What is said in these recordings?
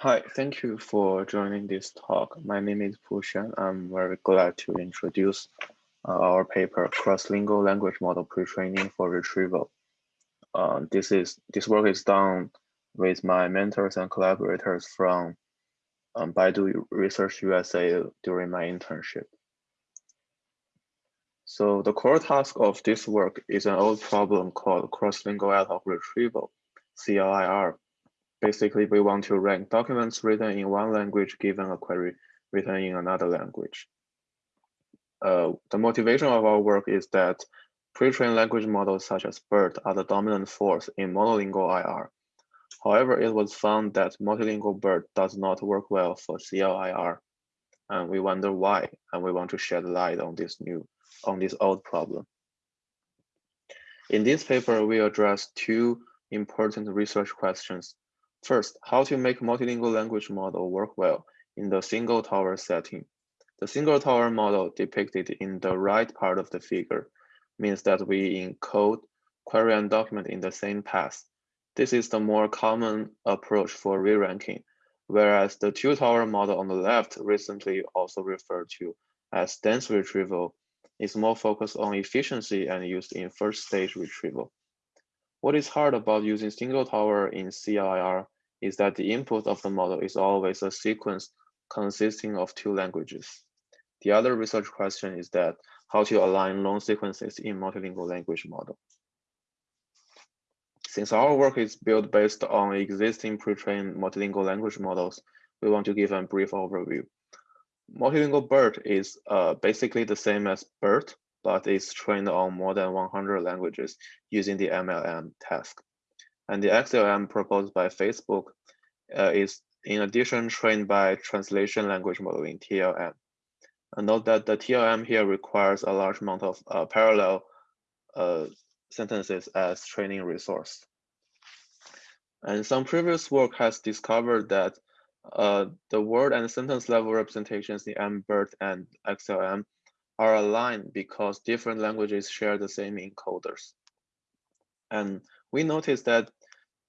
Hi, thank you for joining this talk. My name is Puxuan. I'm very glad to introduce uh, our paper, Cross-Lingual Language Model Pre-Training for Retrieval. Uh, this, is, this work is done with my mentors and collaborators from um, Baidu Research USA during my internship. So the core task of this work is an old problem called cross-lingual ad hoc retrieval, CLIR, Basically, we want to rank documents written in one language given a query written in another language. Uh, the motivation of our work is that pre-trained language models such as BERT are the dominant force in monolingual IR. However, it was found that multilingual BERT does not work well for CLIR, and we wonder why, and we want to shed light on this new, on this old problem. In this paper, we address two important research questions First, how to make multilingual language model work well in the single tower setting. The single tower model depicted in the right part of the figure means that we encode query and document in the same path. This is the more common approach for re-ranking, whereas the two tower model on the left, recently also referred to as dense retrieval, is more focused on efficiency and used in first stage retrieval. What is hard about using single tower in CLIR is that the input of the model is always a sequence consisting of two languages. The other research question is that how to align long sequences in multilingual language model. Since our work is built based on existing pre-trained multilingual language models, we want to give a brief overview. Multilingual BERT is uh, basically the same as BERT, but it's trained on more than 100 languages using the MLM task. And the XLM proposed by Facebook uh, is in addition trained by translation language modeling, TLM. And note that the TLM here requires a large amount of uh, parallel uh, sentences as training resource. And some previous work has discovered that uh, the word and sentence level representations in MBERT and XLM are aligned because different languages share the same encoders. And we noticed that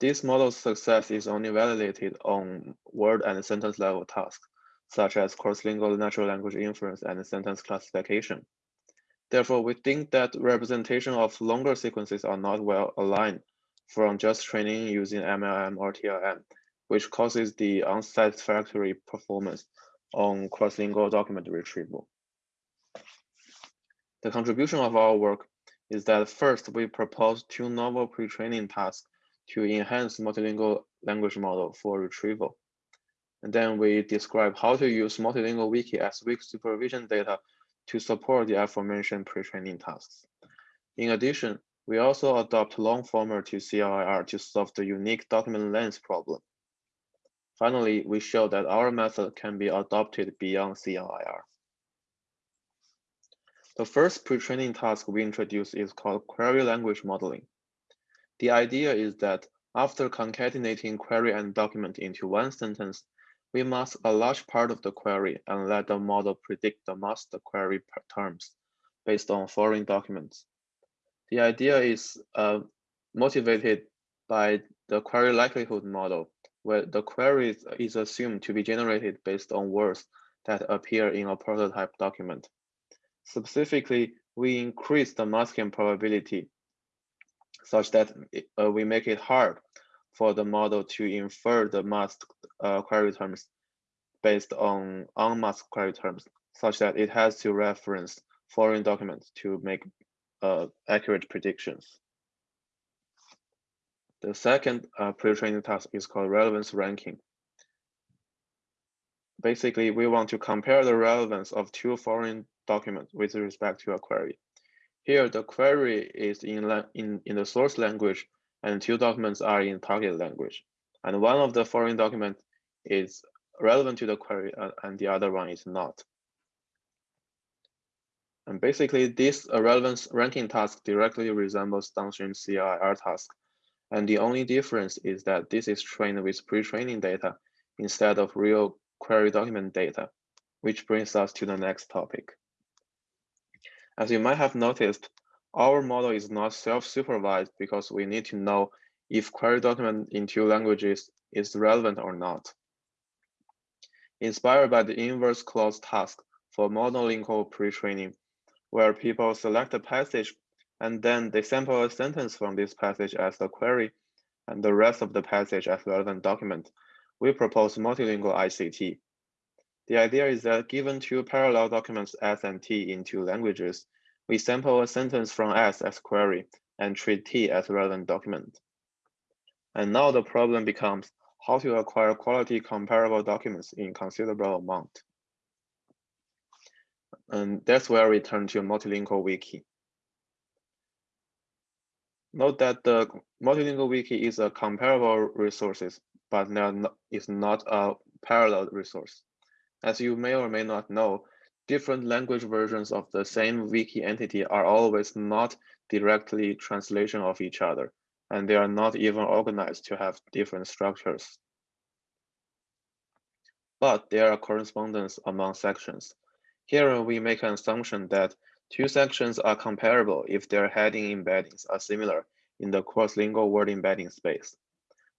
this model's success is only validated on word and sentence level tasks, such as cross-lingual natural language inference and sentence classification. Therefore, we think that representation of longer sequences are not well aligned from just training using MLM or TLM, which causes the unsatisfactory performance on cross-lingual document retrieval. The contribution of our work is that first, we propose two novel pre-training tasks to enhance multilingual language model for retrieval. And then we describe how to use multilingual wiki as weak supervision data to support the aforementioned pre-training tasks. In addition, we also adopt Longformer to CLIR to solve the unique document length problem. Finally, we show that our method can be adopted beyond CLIR. The first pre-training task we introduce is called query language modeling. The idea is that after concatenating query and document into one sentence, we mask a large part of the query and let the model predict the masked query terms based on foreign documents. The idea is uh, motivated by the query likelihood model, where the query is assumed to be generated based on words that appear in a prototype document. Specifically, we increase the masking probability such that uh, we make it hard for the model to infer the masked uh, query terms based on unmasked query terms, such that it has to reference foreign documents to make uh, accurate predictions. The second uh, pre-training task is called relevance ranking. Basically, we want to compare the relevance of two foreign document with respect to a query. Here, the query is in, in, in the source language and two documents are in target language. And one of the foreign document is relevant to the query uh, and the other one is not. And basically, this relevance ranking task directly resembles downstream CLIR task. And the only difference is that this is trained with pre-training data instead of real query document data, which brings us to the next topic. As you might have noticed, our model is not self-supervised because we need to know if query document in two languages is relevant or not. inspired by the inverse cloze task for monolingual pre-training, where people select a passage and then they sample a sentence from this passage as the query and the rest of the passage as relevant document. We propose multilingual ICT. The idea is that given two parallel documents S and T in two languages, we sample a sentence from S as query and treat T as relevant document. And now the problem becomes how to acquire quality comparable documents in considerable amount. And that's where we turn to multilingual wiki. Note that the multilingual wiki is a comparable resources, but not, is not a parallel resource. As you may or may not know, different language versions of the same wiki entity are always not directly translation of each other, and they are not even organized to have different structures. But there are correspondence among sections. Here we make an assumption that two sections are comparable if their heading embeddings are similar in the cross-lingual word embedding space.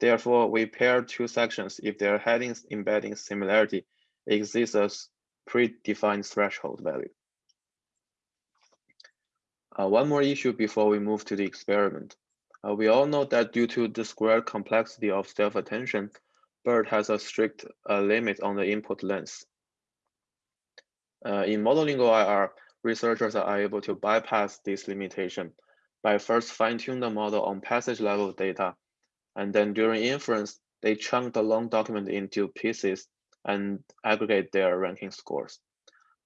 Therefore, we pair two sections if their headings embedding similarity exists as predefined threshold value. Uh, one more issue before we move to the experiment. Uh, we all know that due to the squared complexity of self-attention, BERT has a strict uh, limit on the input length. Uh, in monolingual IR, researchers are able to bypass this limitation by first fine-tune the model on passage level data, and then during inference, they chunk the long document into pieces and aggregate their ranking scores.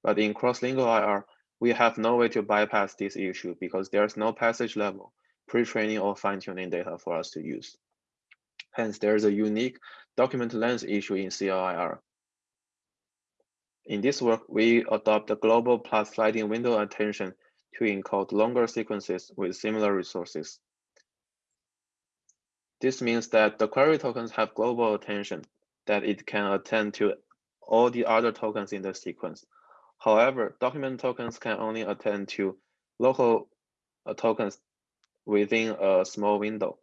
But in cross-lingual IR, we have no way to bypass this issue because there's no passage level pre-training or fine-tuning data for us to use. Hence, there's a unique document length issue in CLIR. In this work, we adopt the global plus sliding window attention to encode longer sequences with similar resources. This means that the query tokens have global attention, that it can attend to all the other tokens in the sequence. However, document tokens can only attend to local uh, tokens within a small window.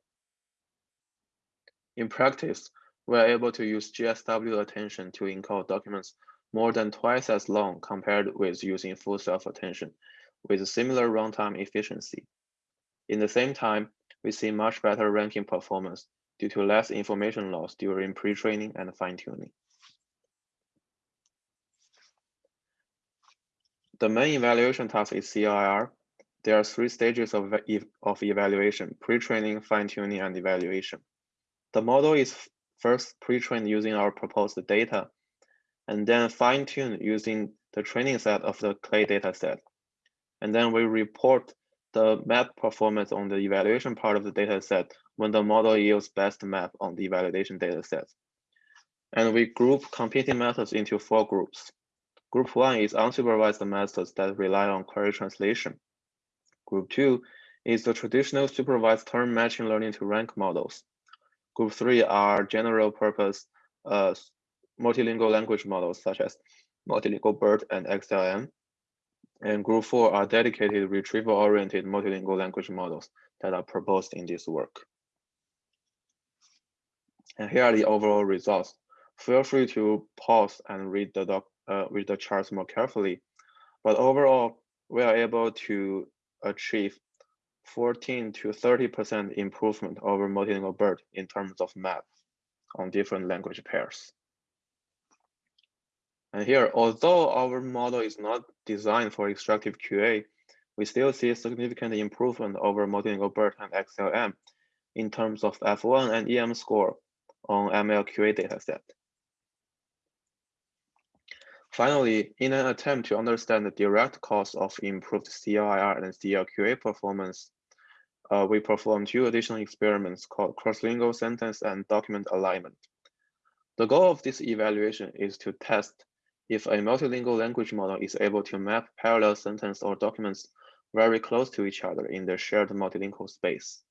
In practice, we are able to use GSW attention to encode documents more than twice as long compared with using full self-attention with similar runtime efficiency. In the same time, we see much better ranking performance due to less information loss during pre-training and fine-tuning. The main evaluation task is CIR. There are three stages of, of evaluation, pre-training, fine-tuning, and evaluation. The model is first pre-trained using our proposed data, and then fine-tuned using the training set of the clay data set. And then we report the map performance on the evaluation part of the data set when the model yields best map on the validation data set. And we group competing methods into four groups. Group one is unsupervised methods that rely on query translation. Group two is the traditional supervised term matching learning to rank models. Group three are general purpose uh, multilingual language models such as multilingual BERT and XLM. And group four are dedicated retrieval-oriented multilingual language models that are proposed in this work. And here are the overall results. Feel free to pause and read the doc, uh, read the charts more carefully. But overall, we are able to achieve 14 to 30% improvement over multilingual BERT in terms of map on different language pairs. And here, although our model is not designed for extractive QA, we still see significant improvement over multilingual BERT and XLM in terms of F1 and EM score on MLQA dataset. Finally, in an attempt to understand the direct cause of improved CLIR and CLQA performance, uh, we performed two additional experiments called cross-lingual sentence and document alignment. The goal of this evaluation is to test if a multilingual language model is able to map parallel sentence or documents very close to each other in the shared multilingual space.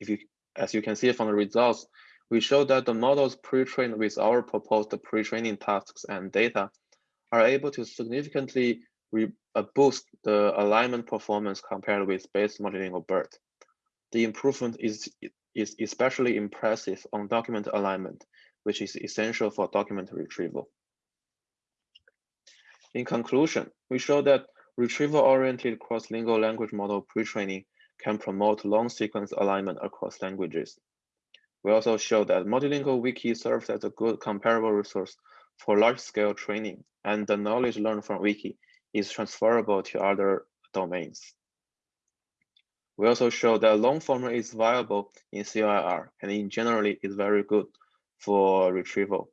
If you, as you can see from the results, we show that the models pre-trained with our proposed pre-training tasks and data are able to significantly uh, boost the alignment performance compared with base multilingual BERT. The improvement is, is especially impressive on document alignment, which is essential for document retrieval. In conclusion, we show that retrieval-oriented cross-lingual language model pre-training can promote long sequence alignment across languages. We also show that multilingual wiki serves as a good comparable resource for large-scale training, and the knowledge learned from wiki is transferable to other domains. We also show that long form is viable in CIR and in generally is very good for retrieval.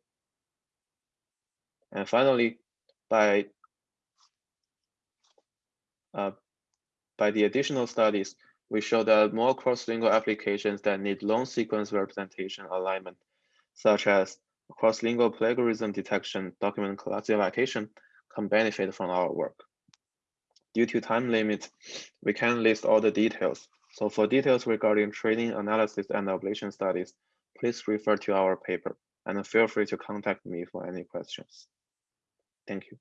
And finally, by uh, by the additional studies, we show that more cross-lingual applications that need long sequence representation alignment, such as cross-lingual plagiarism detection, document classification, can benefit from our work. Due to time limit, we can't list all the details. So for details regarding training analysis and ablation studies, please refer to our paper and feel free to contact me for any questions. Thank you.